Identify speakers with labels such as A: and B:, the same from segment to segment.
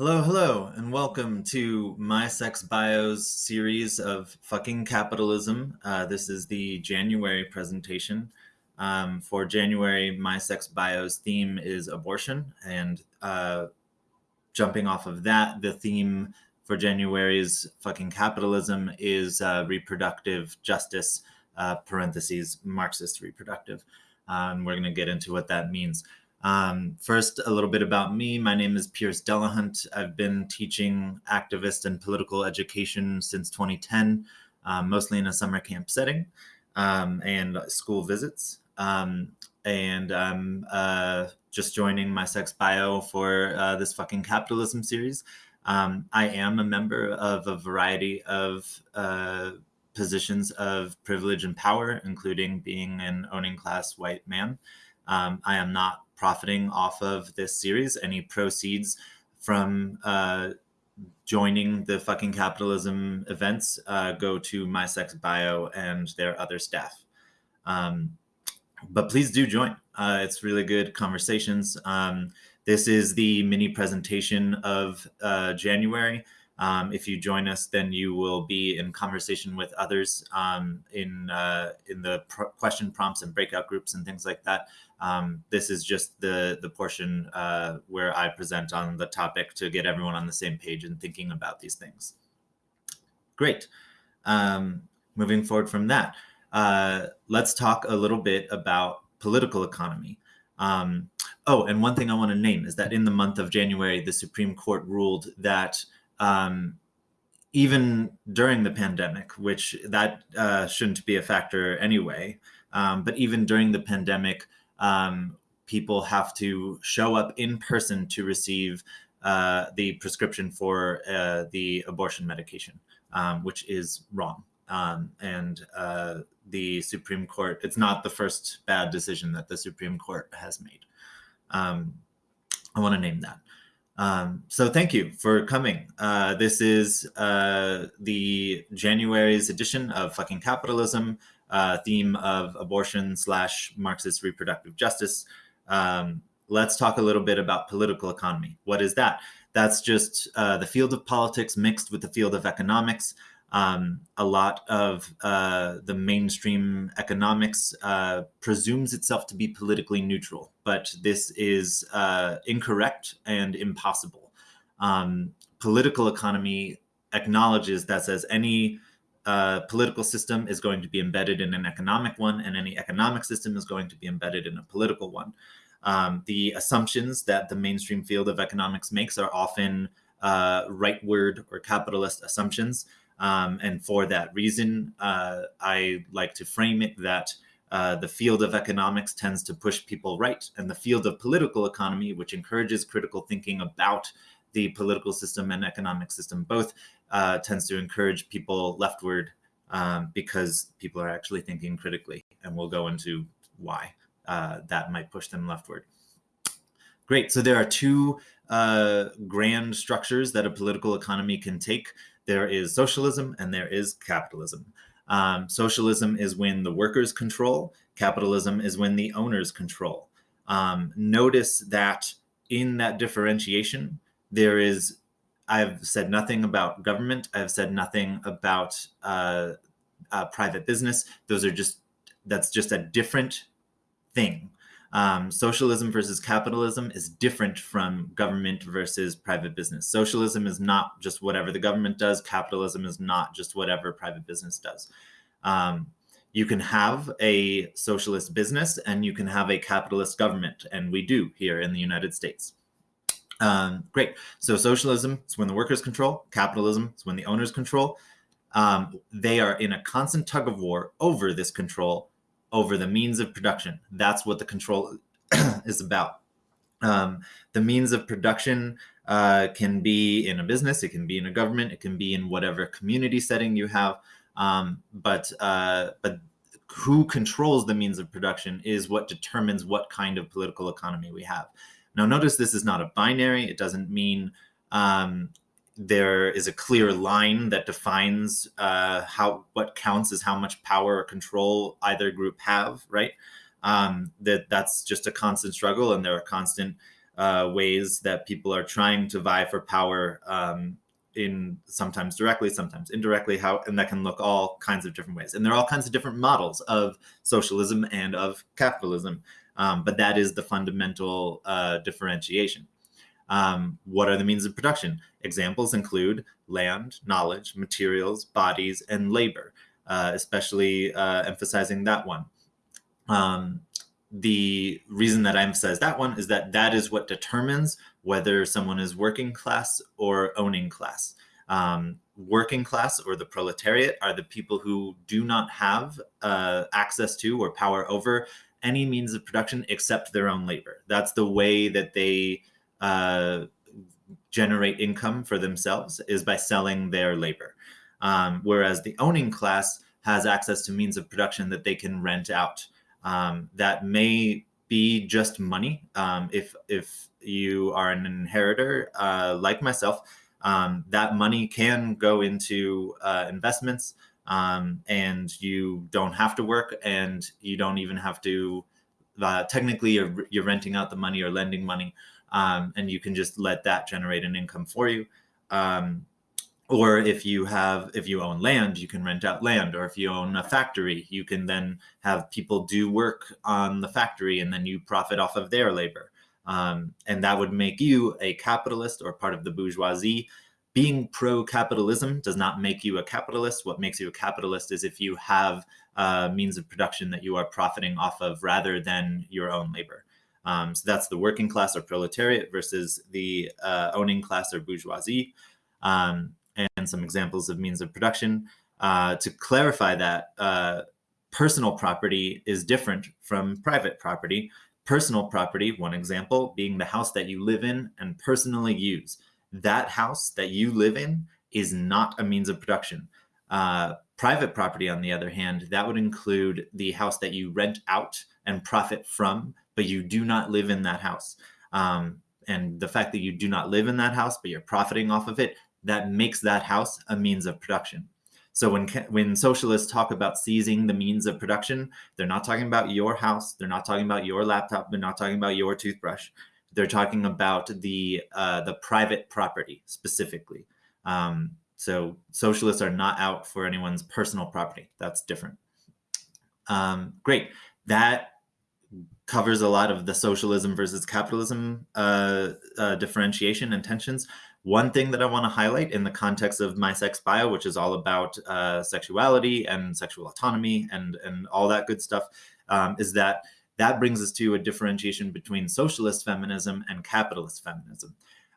A: Hello, hello, and welcome to My Sex Bio's series of fucking capitalism. Uh, this is the January presentation. Um, for January, My Sex Bio's theme is abortion, and uh, jumping off of that, the theme for January's fucking capitalism is uh, reproductive justice, uh, parentheses, Marxist reproductive. Um, we're going to get into what that means. Um, first, a little bit about me. My name is Pierce Delahunt. I've been teaching activist and political education since 2010, um, mostly in a summer camp setting um, and school visits. Um, and I'm uh, just joining my sex bio for uh, this fucking capitalism series. Um, I am a member of a variety of uh, positions of privilege and power, including being an owning class white man. Um, I am not profiting off of this series. Any proceeds from uh, joining the fucking capitalism events uh, go to my sex bio and their other staff. Um, but please do join. Uh, it's really good conversations. Um, this is the mini presentation of uh, January. Um, if you join us, then you will be in conversation with others um, in uh, in the question prompts and breakout groups and things like that. Um, this is just the the portion uh, where I present on the topic to get everyone on the same page and thinking about these things. Great. Um, moving forward from that, uh, let's talk a little bit about political economy. Um, oh, and one thing I want to name is that in the month of January, the Supreme Court ruled that um, even during the pandemic, which that uh, shouldn't be a factor anyway, um, but even during the pandemic, um, people have to show up in person to receive uh, the prescription for uh, the abortion medication, um, which is wrong. Um, and uh, the Supreme Court, it's not the first bad decision that the Supreme Court has made. Um, I want to name that. Um, so thank you for coming. Uh, this is uh, the January's edition of Fucking Capitalism, uh, theme of abortion slash Marxist reproductive justice. Um, let's talk a little bit about political economy. What is that? That's just uh, the field of politics mixed with the field of economics. Um, a lot of uh, the mainstream economics uh, presumes itself to be politically neutral, but this is uh, incorrect and impossible. Um, political economy acknowledges that says any uh, political system is going to be embedded in an economic one, and any economic system is going to be embedded in a political one. Um, the assumptions that the mainstream field of economics makes are often uh, rightward or capitalist assumptions. Um, and for that reason, uh, I like to frame it that uh, the field of economics tends to push people right, and the field of political economy, which encourages critical thinking about the political system and economic system, both uh, tends to encourage people leftward um, because people are actually thinking critically, and we'll go into why uh, that might push them leftward. Great. So there are two uh, grand structures that a political economy can take there is socialism and there is capitalism. Um, socialism is when the workers control, capitalism is when the owners control. Um, notice that in that differentiation, there is, I've said nothing about government, I've said nothing about uh, uh, private business. Those are just, that's just a different thing. Um, socialism versus capitalism is different from government versus private business. Socialism is not just whatever the government does. Capitalism is not just whatever private business does. Um, you can have a socialist business and you can have a capitalist government, and we do here in the United States. Um, great. So socialism is when the workers control. Capitalism is when the owners control. Um, they are in a constant tug of war over this control over the means of production. That's what the control is about. Um, the means of production uh, can be in a business, it can be in a government, it can be in whatever community setting you have. Um, but uh, but who controls the means of production is what determines what kind of political economy we have. Now, notice this is not a binary. It doesn't mean um, there is a clear line that defines uh, how what counts as how much power or control either group have, right? Um, that that's just a constant struggle, and there are constant uh, ways that people are trying to vie for power um, in sometimes directly, sometimes indirectly, how and that can look all kinds of different ways. And there are all kinds of different models of socialism and of capitalism, um, but that is the fundamental uh, differentiation. Um, what are the means of production? Examples include land, knowledge, materials, bodies, and labor, uh, especially uh, emphasizing that one. Um, the reason that I emphasize that one is that that is what determines whether someone is working class or owning class. Um, working class or the proletariat are the people who do not have uh, access to or power over any means of production except their own labor. That's the way that they uh, generate income for themselves is by selling their labor. Um, whereas the owning class has access to means of production that they can rent out. Um, that may be just money. Um, if if you are an inheritor uh, like myself, um, that money can go into uh, investments, um, and you don't have to work, and you don't even have to. Uh, technically, you're, you're renting out the money or lending money, um, and you can just let that generate an income for you. Um, or if you have if you own land you can rent out land or if you own a factory you can then have people do work on the factory and then you profit off of their labor um, and that would make you a capitalist or part of the bourgeoisie being pro-capitalism does not make you a capitalist what makes you a capitalist is if you have a means of production that you are profiting off of rather than your own labor um, so that's the working class or proletariat versus the uh, owning class or bourgeoisie um, and some examples of means of production. Uh, to clarify that, uh, personal property is different from private property. Personal property, one example, being the house that you live in and personally use. That house that you live in is not a means of production. Uh, private property, on the other hand, that would include the house that you rent out and profit from, but you do not live in that house. Um, and the fact that you do not live in that house, but you're profiting off of it, that makes that house a means of production. So when when socialists talk about seizing the means of production, they're not talking about your house, they're not talking about your laptop, they're not talking about your toothbrush. They're talking about the uh, the private property specifically. Um, so socialists are not out for anyone's personal property. That's different. Um, great. That covers a lot of the socialism versus capitalism uh, uh, differentiation and tensions. One thing that I want to highlight in the context of My Sex Bio, which is all about uh, sexuality and sexual autonomy and, and all that good stuff, um, is that that brings us to a differentiation between socialist feminism and capitalist feminism.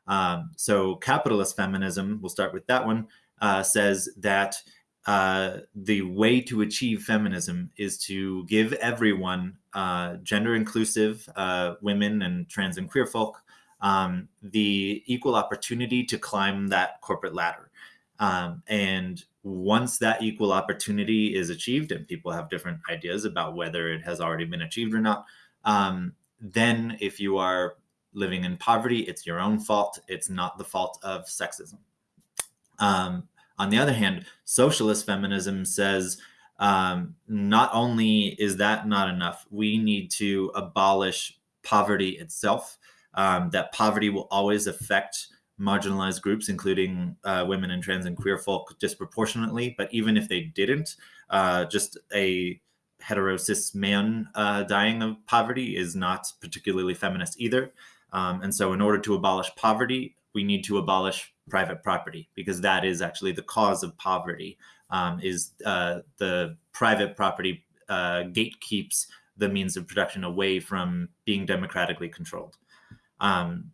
A: Um, so capitalist feminism, we'll start with that one, uh, says that uh, the way to achieve feminism is to give everyone, uh, gender inclusive uh, women and trans and queer folk, um, the equal opportunity to climb that corporate ladder. Um, and once that equal opportunity is achieved, and people have different ideas about whether it has already been achieved or not, um, then if you are living in poverty, it's your own fault. It's not the fault of sexism. Um, on the other hand, socialist feminism says um, not only is that not enough, we need to abolish poverty itself um, that poverty will always affect marginalized groups, including uh, women and trans and queer folk, disproportionately. But even if they didn't, uh, just a hetero cis man uh, dying of poverty is not particularly feminist either. Um, and so, in order to abolish poverty, we need to abolish private property because that is actually the cause of poverty. Um, is uh, the private property uh, gatekeeps the means of production away from being democratically controlled. Um,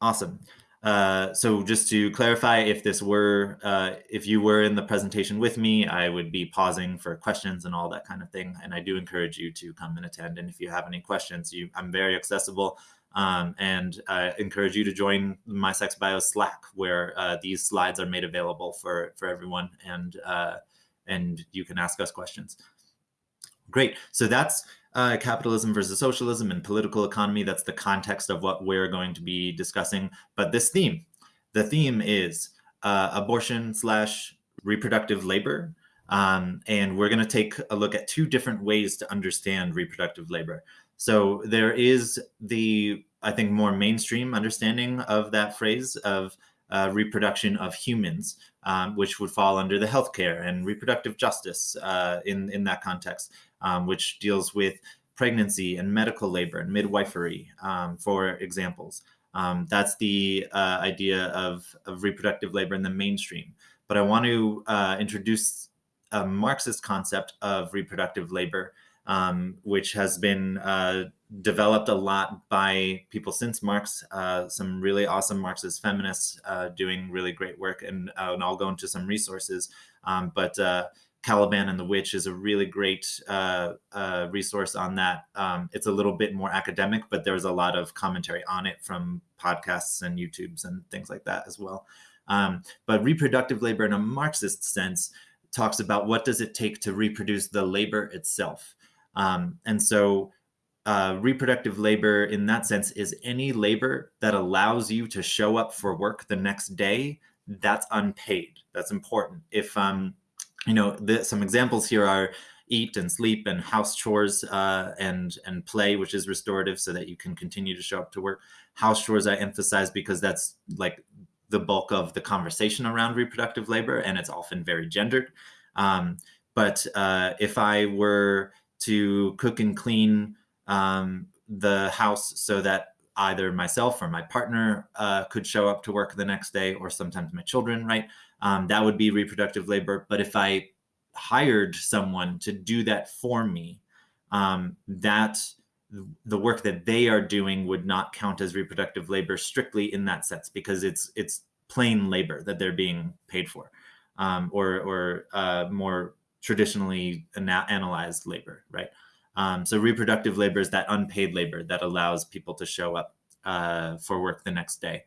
A: awesome. Uh, so just to clarify, if this were, uh, if you were in the presentation with me, I would be pausing for questions and all that kind of thing. And I do encourage you to come and attend. And if you have any questions, you, I'm very accessible. Um, and I encourage you to join my sex bio Slack, where uh, these slides are made available for for everyone, and uh, and you can ask us questions. Great. So that's uh, capitalism versus socialism and political economy. That's the context of what we're going to be discussing. But this theme, the theme is uh, abortion slash reproductive labor. Um, and we're going to take a look at two different ways to understand reproductive labor. So there is the I think, more mainstream understanding of that phrase of uh, reproduction of humans, um, which would fall under the healthcare and reproductive justice uh, in in that context, um, which deals with pregnancy and medical labor and midwifery, um, for examples. Um, that's the uh, idea of, of reproductive labor in the mainstream. But I want to uh, introduce a Marxist concept of reproductive labor, um, which has been uh, developed a lot by people since Marx, uh, some really awesome Marxist feminists uh, doing really great work. And, uh, and I'll go into some resources. Um, but Caliban and the Witch is a really great uh, resource on that. Um, it's a little bit more academic, but there's a lot of commentary on it from podcasts and YouTubes and things like that as well. Um, but reproductive labor in a Marxist sense talks about what does it take to reproduce the labor itself. Um, and so uh, reproductive labor in that sense is any labor that allows you to show up for work the next day that's unpaid that's important if um you know the, some examples here are eat and sleep and house chores uh, and and play which is restorative so that you can continue to show up to work. House chores i emphasize because that's like the bulk of the conversation around reproductive labor and it's often very gendered. Um, but uh, if i were to cook and clean um, the house so that either myself or my partner uh, could show up to work the next day, or sometimes my children, right? Um, that would be reproductive labor. But if I hired someone to do that for me, um, that the work that they are doing would not count as reproductive labor strictly in that sense because it's it's plain labor that they're being paid for, um, or or uh, more traditionally ana- analyzed labor, right? Um, so reproductive labor is that unpaid labor that allows people to show up uh, for work the next day.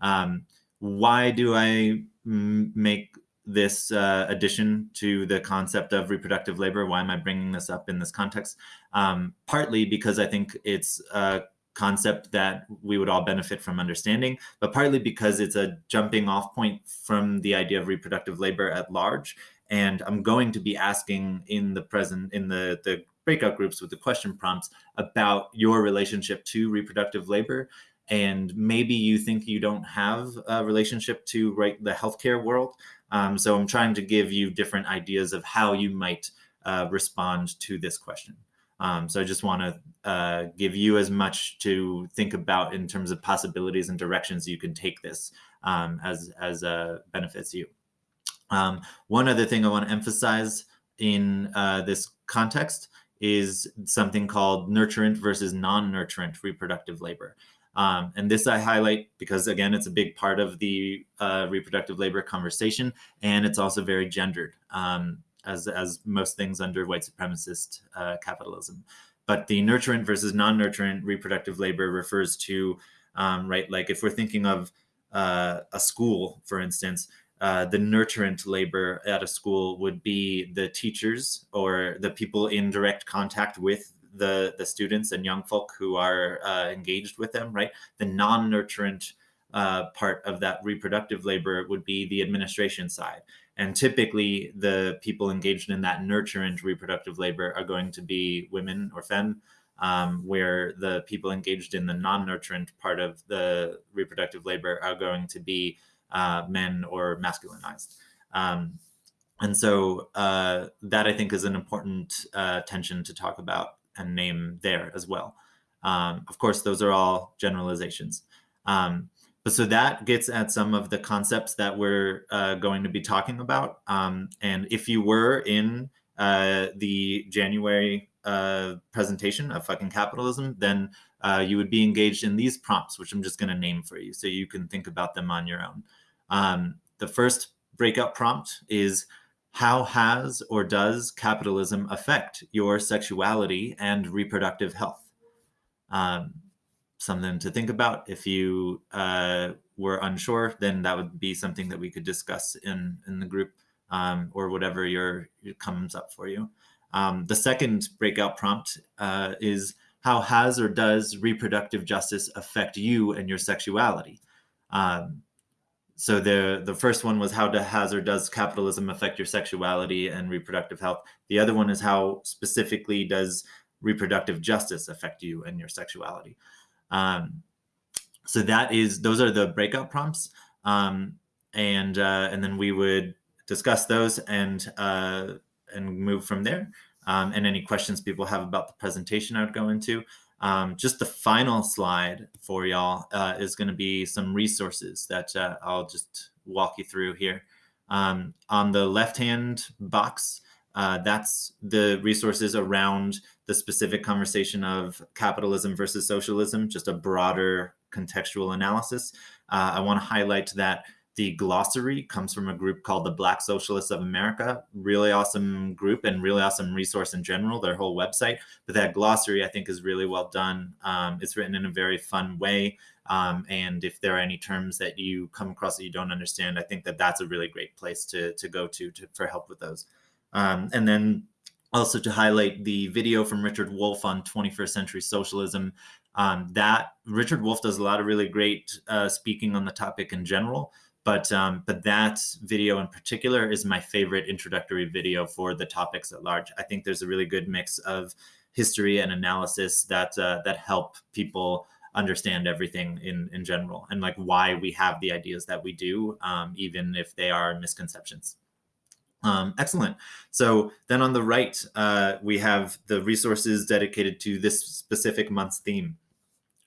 A: Um, why do I make this uh, addition to the concept of reproductive labor? Why am I bringing this up in this context? Um, partly because I think it's a concept that we would all benefit from understanding, but partly because it's a jumping off point from the idea of reproductive labor at large. And I'm going to be asking in the present, in the, the breakout groups with the question prompts about your relationship to reproductive labor and maybe you think you don't have a relationship to right the healthcare world. Um, so i'm trying to give you different ideas of how you might uh, respond to this question. Um, so i just want to uh, give you as much to think about in terms of possibilities and directions you can take this um, as as uh, benefits you. Um, one other thing i want to emphasize in uh, this context is something called nurturant versus non-nurturant reproductive labor. Um, and this I highlight because again, it's a big part of the uh, reproductive labor conversation, and it's also very gendered, um, as as most things under white supremacist uh, capitalism. But the nurturant versus non-nurturant reproductive labor refers to, um, right, like if we're thinking of uh, a school, for instance, uh, the nurturant labor at a school would be the teachers or the people in direct contact with the the students and young folk who are uh, engaged with them right? The non-nurturant uh, part of that reproductive labor would be the administration side. And typically the people engaged in that nurturant reproductive labor are going to be women or femme um, where the people engaged in the non-nurturant part of the reproductive labor are going to be uh, men or masculinized. Um, and so uh, that I think is an important uh, tension to talk about and name there as well. Um, of course, those are all generalizations. Um, but so that gets at some of the concepts that we're uh, going to be talking about. Um, and if you were in uh, the January uh, presentation of fucking capitalism, then uh, you would be engaged in these prompts, which I'm just going to name for you so you can think about them on your own. Um, the first breakout prompt is how has or does capitalism affect your sexuality and reproductive health? Um, something to think about. If you uh, were unsure, then that would be something that we could discuss in in the group um, or whatever your, comes up for you. Um, the second breakout prompt uh, is how has or does reproductive justice affect you and your sexuality? Um, so the the first one was how has or does capitalism affect your sexuality and reproductive health? The other one is how specifically does reproductive justice affect you and your sexuality? Um, so that is those are the breakout prompts, um, and uh, and then we would discuss those and uh, and move from there. Um, and any questions people have about the presentation, I would go into. Um, just the final slide for y'all uh, is going to be some resources that uh, I'll just walk you through here. Um, on the left-hand box, uh, that's the resources around the specific conversation of capitalism versus socialism, just a broader contextual analysis. Uh, I want to highlight that the glossary comes from a group called the Black Socialists of America. Really awesome group and really awesome resource in general, their whole website. But that glossary, I think, is really well done. Um, it's written in a very fun way. Um, and if there are any terms that you come across that you don't understand, I think that that's a really great place to, to go to, to for help with those. Um, and then also to highlight the video from Richard Wolff on 21st century socialism. Um, that Richard Wolff does a lot of really great uh, speaking on the topic in general, but um, but that video in particular is my favorite introductory video for the topics at large. I think there's a really good mix of history and analysis that uh, that help people understand everything in in general and like why we have the ideas that we do, um, even if they are misconceptions. Um, excellent. So then on the right, uh, we have the resources dedicated to this specific month's theme.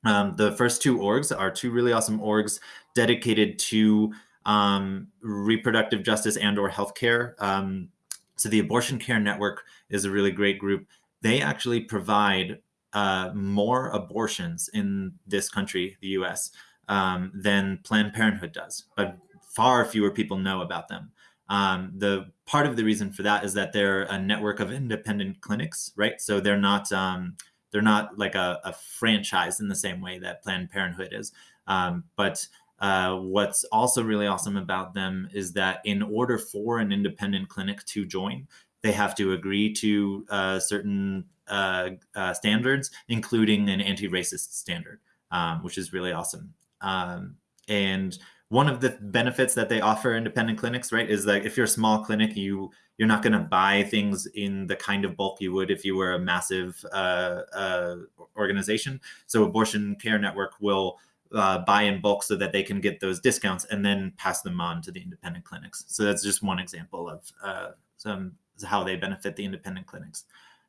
A: Um, the first two orgs are two really awesome orgs dedicated to um, reproductive justice and or healthcare. Um, so the Abortion Care Network is a really great group. They actually provide uh, more abortions in this country, the US, um, than Planned Parenthood does, but far fewer people know about them. Um, the part of the reason for that is that they're a network of independent clinics, right? So they're not um, they're not like a, a, franchise in the same way that Planned Parenthood is. Um, but uh, what's also really awesome about them is that in order for an independent clinic to join, they have to agree to uh, certain uh, uh standards, including an anti-racist standard, um, which is really awesome. Um, and one of the benefits that they offer independent clinics, right, is that if you're a small clinic, you you're not going to buy things in the kind of bulk you would if you were a massive uh, uh, organization. So Abortion Care Network will uh, buy in bulk so that they can get those discounts and then pass them on to the independent clinics. So that's just one example of uh, some how they benefit the independent clinics.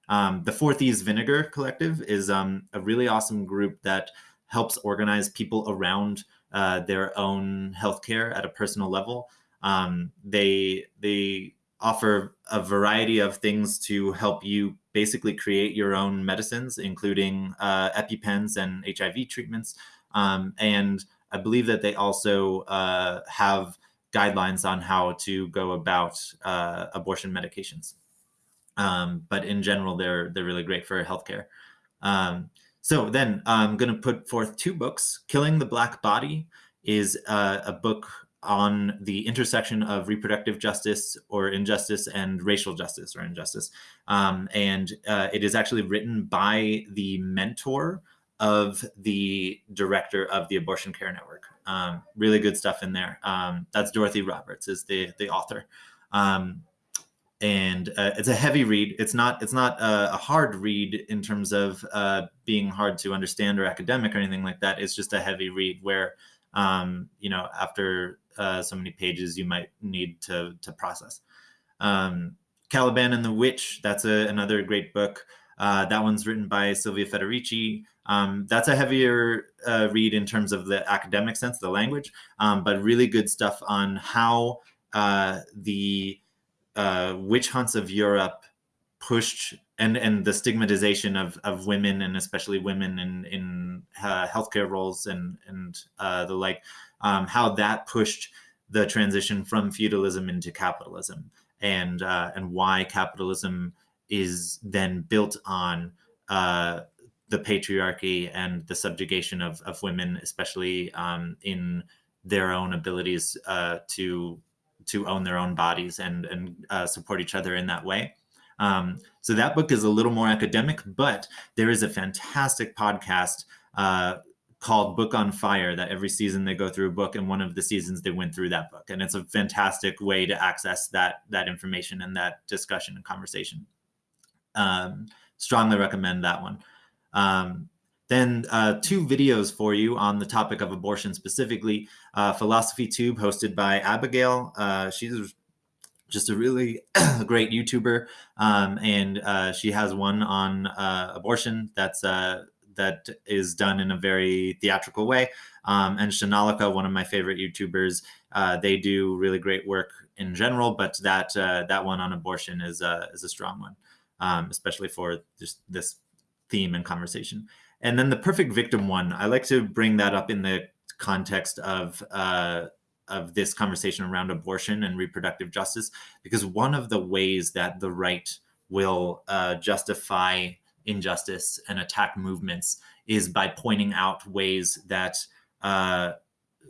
A: Um, the Four Thieves Vinegar Collective is um, a really awesome group that helps organize people around uh, their own healthcare at a personal level. Um, they they offer a variety of things to help you basically create your own medicines, including uh, EpiPens and HIV treatments. Um, and I believe that they also uh, have guidelines on how to go about uh, abortion medications. Um, but in general, they're they're really great for healthcare. Um, so then I'm going to put forth two books. Killing the Black Body is uh, a book on the intersection of reproductive justice or injustice and racial justice or injustice. Um, and uh, it is actually written by the mentor of the director of the Abortion Care Network. Um, really good stuff in there. Um, that's Dorothy Roberts is the the author. Um, and uh, it's a heavy read. It's not it's not a, a hard read in terms of uh, being hard to understand or academic or anything like that. It's just a heavy read where um, you know after uh, so many pages you might need to to process. Um, Caliban and the Witch. That's a, another great book. Uh, that one's written by Silvia Federici. Um, that's a heavier uh, read in terms of the academic sense, of the language, um, but really good stuff on how uh, the uh, witch hunts of Europe pushed and and the stigmatization of of women and especially women in in uh, healthcare roles and and uh, the like, um, how that pushed the transition from feudalism into capitalism and uh, and why capitalism is then built on uh, the patriarchy and the subjugation of, of women, especially um, in their own abilities uh, to to own their own bodies and and uh, support each other in that way. Um, so that book is a little more academic, but there is a fantastic podcast uh, called Book on Fire that every season they go through a book, and one of the seasons they went through that book, and it's a fantastic way to access that that information and that discussion and conversation. Um, strongly recommend that one. Um, Then uh, two videos for you on the topic of abortion specifically. Uh, Philosophy Tube, hosted by Abigail. Uh, she's just a really great YouTuber, um, and uh, she has one on uh, abortion that's uh, that is done in a very theatrical way. Um, and Shanalika, one of my favorite YouTubers, they do really great work in general, but that that one on abortion is is a strong one, um, especially for just this theme and conversation. And then the perfect victim one, I like to bring that up in the context of uh, of this conversation around abortion and reproductive justice, because one of the ways that the right will uh, justify injustice and attack movements is by pointing out ways that uh,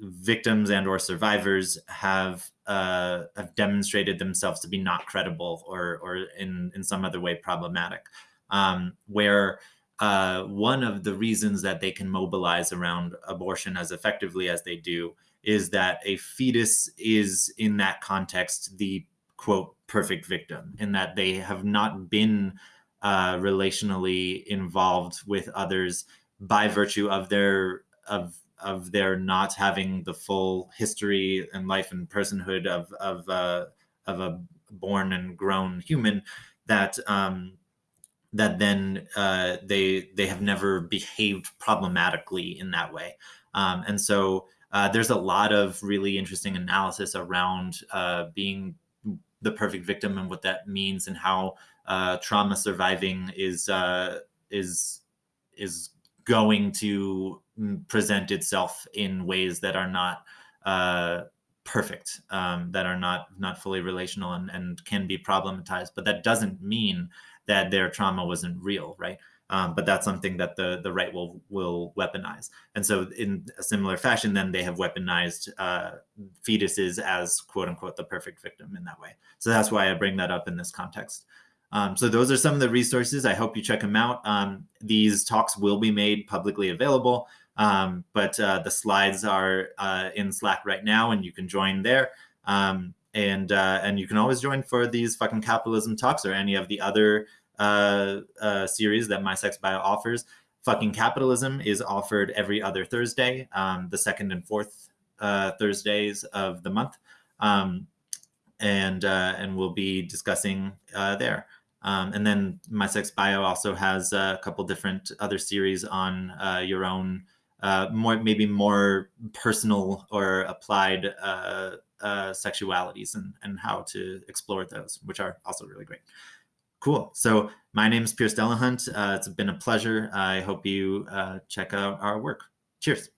A: victims and or survivors have uh, have demonstrated themselves to be not credible or or in in some other way problematic, um, where uh, one of the reasons that they can mobilize around abortion as effectively as they do is that a fetus is in that context the quote perfect victim in that they have not been uh, relationally involved with others by virtue of their of of their not having the full history and life and personhood of of uh, of a born and grown human that um, that then uh, they they have never behaved problematically in that way. Um, and so uh, there's a lot of really interesting analysis around uh, being the perfect victim and what that means and how uh, trauma surviving is uh, is is going to present itself in ways that are not uh, perfect, um, that are not not fully relational and, and can be problematized. But that doesn't mean that their trauma wasn't real, right? Um, but that's something that the the right will will weaponize. And so, in a similar fashion, then they have weaponized uh, fetuses as quote unquote the perfect victim in that way. So that's why I bring that up in this context. Um, so those are some of the resources. I hope you check them out. Um, these talks will be made publicly available, um, but uh, the slides are uh, in Slack right now, and you can join there. Um, and uh, and you can always join for these fucking capitalism talks or any of the other uh, uh, series that My Sex Bio offers. Fucking Capitalism is offered every other Thursday, um, the second and fourth uh, Thursdays of the month, um, and uh, and we'll be discussing uh, there. Um, and then My Sex Bio also has a couple different other series on uh, your own, more maybe more personal or applied sexualities and and how to explore those, which are also really great. Cool. So my name is Pierce Delahunt. Uh, it's been a pleasure. I hope you uh, check out our work. Cheers.